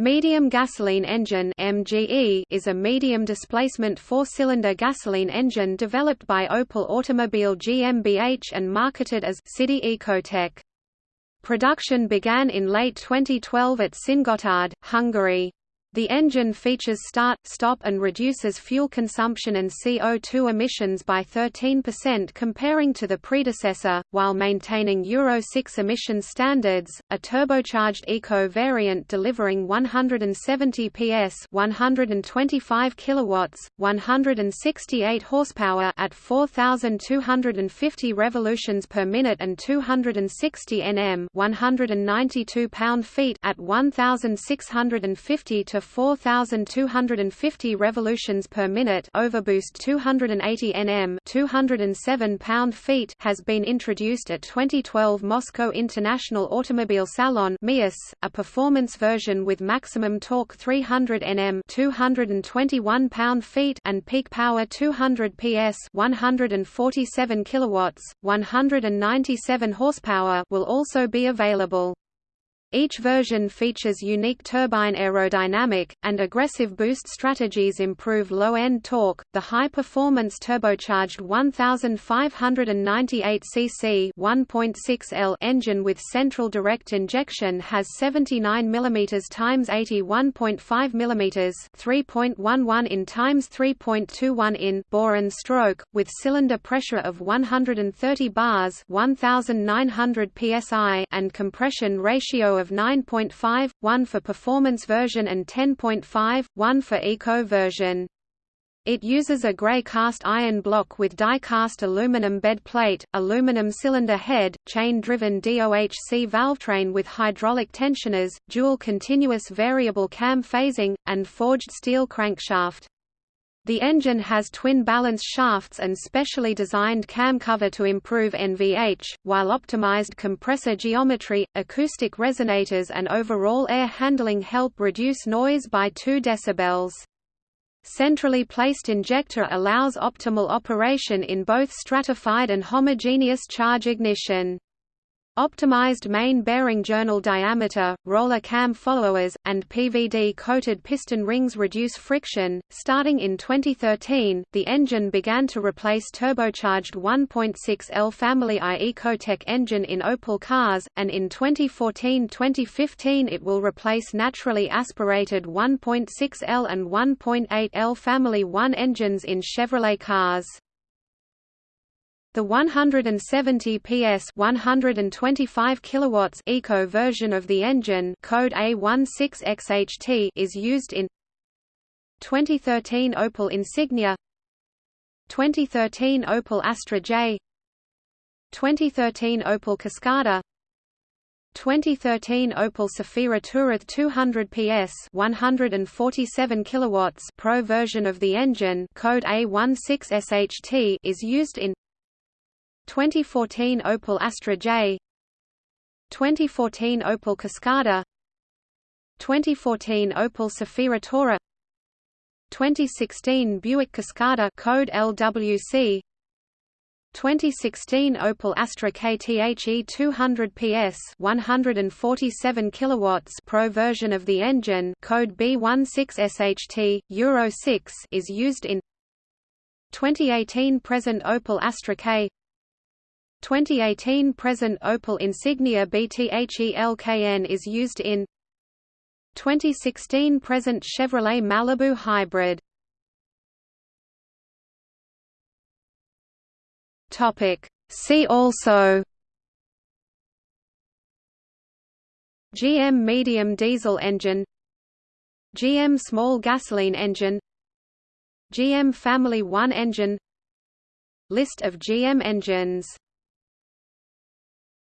Medium gasoline engine (MGE) is a medium-displacement four-cylinder gasoline engine developed by Opel Automobile GmbH and marketed as SIDI Ecotec. Production began in late 2012 at Szentgotthard, Hungary. The engine features start, stop and reduces fuel consumption and CO2 emissions by 13% comparing to the predecessor, while maintaining Euro 6 emission standards. A turbocharged Eco variant delivering 170 PS, 125 kilowatts, 168 horsepower at 4250 revolutions per minute and 260 Nm, 192 pound-feet at 1650 to 4250 revolutions per minute overboost 280 Nm 207 pound-feet has been introduced at 2012 Moscow International Automobile Salon a performance version with maximum torque 300 Nm 221 pound-feet and peak power 200 PS 147 kilowatts, 197 horsepower will also be available. Each version features unique turbine aerodynamic, and aggressive boost strategies improve low-end torque. The high-performance turbocharged 1598 cc 1.6 L engine with central direct injection has 79 mm x 81.5 mm 3.11 in x 3.21 in bore and stroke, with cylinder pressure of 130 bars 1900 psi and compression ratio of 9.5, 1 for performance version and 10.5, 1 for eco version. It uses a grey cast iron block with die-cast aluminum bed plate, aluminum cylinder head, chain-driven DOHC valvetrain with hydraulic tensioners, dual continuous variable cam phasing, and forged steel crankshaft. The engine has twin balance shafts and specially designed cam cover to improve NVH, while optimized compressor geometry, acoustic resonators and overall air handling help reduce noise by 2 dB. Centrally placed injector allows optimal operation in both stratified and homogeneous charge ignition. Optimized main bearing journal diameter, roller cam followers, and PVD-coated piston rings reduce friction. Starting in 2013, the engine began to replace turbocharged 1.6L Family I Ecotec engine in Opel cars, and in 2014-2015 it will replace naturally aspirated 1.6L and 1.8L Family 1 engines in Chevrolet cars. The 170 PS 125 kilowatts eco version of the engine code A16XHT is used in 2013 Opel Insignia 2013 Opel Astra J 2013 Opel Cascada 2013 Opel Zafira Tourer 200 PS 147 kilowatts Pro version of the engine code A16SHT is used in 2014 Opel Astra J 2014 Opel Cascada 2014 Opel Zafira Tourer 2016 Buick Cascada code LWC 2016 Opel Astra K The 200 PS 147 kilowatts Pro version of the engine code B16SHT Euro 6 is used in 2018 present Opel Astra K 2018 present Opel Insignia B The LKN is used in 2016 present Chevrolet Malibu Hybrid. Topic. See also GM medium diesel engine GM small gasoline engine GM Family 1 engine List of GM engines